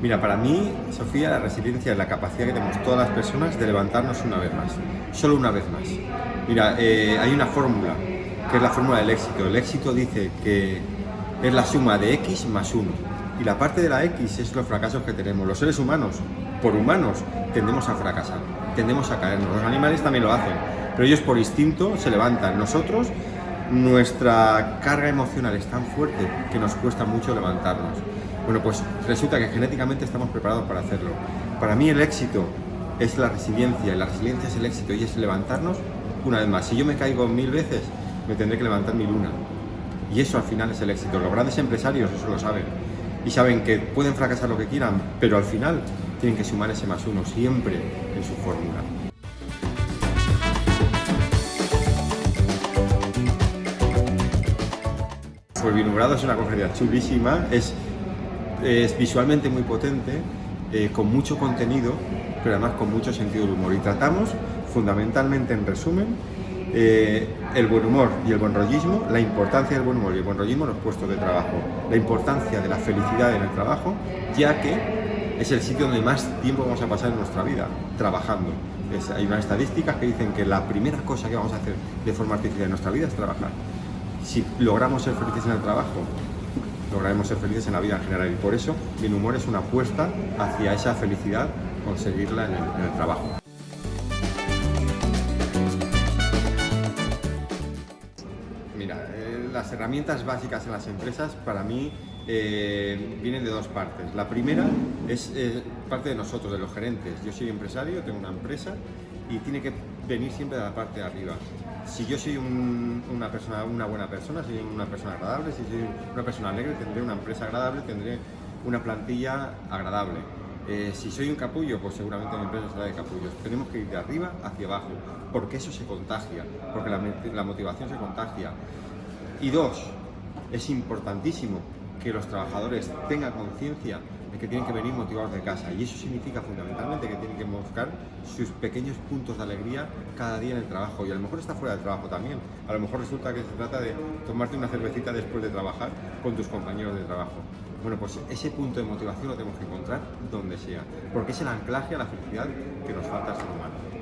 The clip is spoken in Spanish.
Mira, para mí, Sofía, la resiliencia es la capacidad que tenemos todas las personas de levantarnos una vez más, solo una vez más. Mira, eh, hay una fórmula, que es la fórmula del éxito. El éxito dice que es la suma de X más 1. Y la parte de la X es los fracasos que tenemos. Los seres humanos, por humanos, tendemos a fracasar, tendemos a caernos. Los animales también lo hacen, pero ellos por instinto se levantan. Nosotros, nuestra carga emocional es tan fuerte que nos cuesta mucho levantarnos. Bueno, pues resulta que genéticamente estamos preparados para hacerlo. Para mí el éxito es la resiliencia, y la resiliencia es el éxito y es levantarnos una vez más. Si yo me caigo mil veces, me tendré que levantar mil una. Y eso al final es el éxito. Los grandes empresarios eso lo saben. Y saben que pueden fracasar lo que quieran, pero al final tienen que sumar ese más uno siempre en su fórmula. Pues Vinumbrado es una conferencia chulísima, es visualmente muy potente, eh, con mucho contenido, pero además con mucho sentido del humor. Y tratamos fundamentalmente, en resumen, eh, el buen humor y el buen rollismo, la importancia del buen humor y el buen rollismo en los puestos de trabajo, la importancia de la felicidad en el trabajo, ya que es el sitio donde más tiempo vamos a pasar en nuestra vida, trabajando. hay unas estadísticas que dicen que la primera cosa que vamos a hacer de forma artificial en nuestra vida es trabajar. Si logramos ser felices en el trabajo, lograremos ser felices en la vida en general y por eso mi humor es una apuesta hacia esa felicidad, conseguirla en el trabajo. las herramientas básicas en las empresas para mí eh, vienen de dos partes. La primera es parte de nosotros, de los gerentes. Yo soy empresario, tengo una empresa y tiene que venir siempre de la parte de arriba. Si yo soy una, persona, una buena persona, soy una persona agradable, si soy una persona alegre, tendré una empresa agradable, tendré una plantilla agradable. Eh, si soy un capullo, pues seguramente mi empresa será de capullos. Tenemos que ir de arriba hacia abajo, porque eso se contagia, porque la motivación se contagia. Y dos, es importantísimo que los trabajadores tengan conciencia de que tienen que venir motivados de casa y eso significa fundamentalmente que tienen que buscar sus pequeños puntos de alegría cada día en el trabajo y a lo mejor está fuera del trabajo también. A lo mejor resulta que se trata de tomarte una cervecita después de trabajar con tus compañeros de trabajo. Bueno, pues ese punto de motivación lo tenemos que encontrar donde sea, porque es el anclaje a la felicidad que nos falta al ser humano.